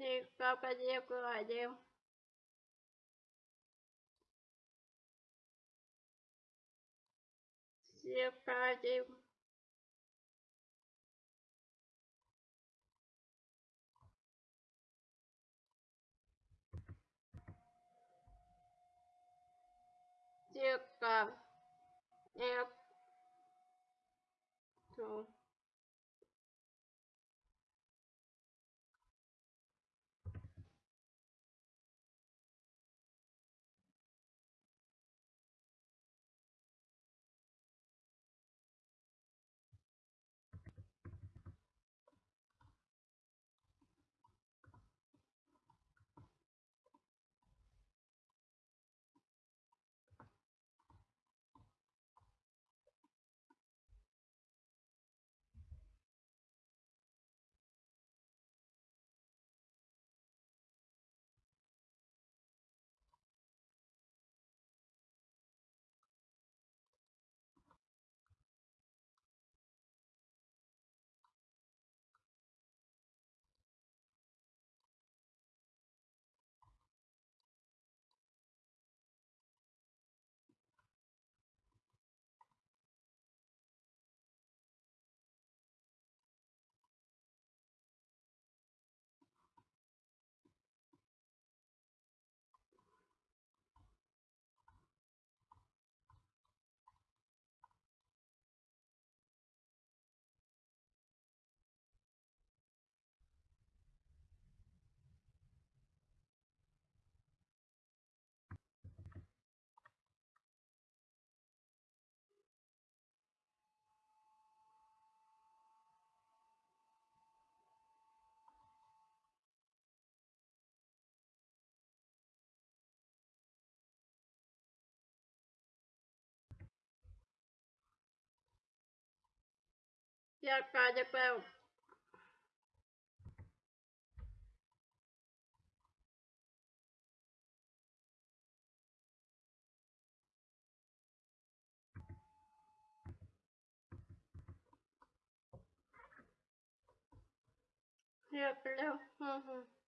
đi câu cái gì của ai đêm Đêm Siêu ca đêm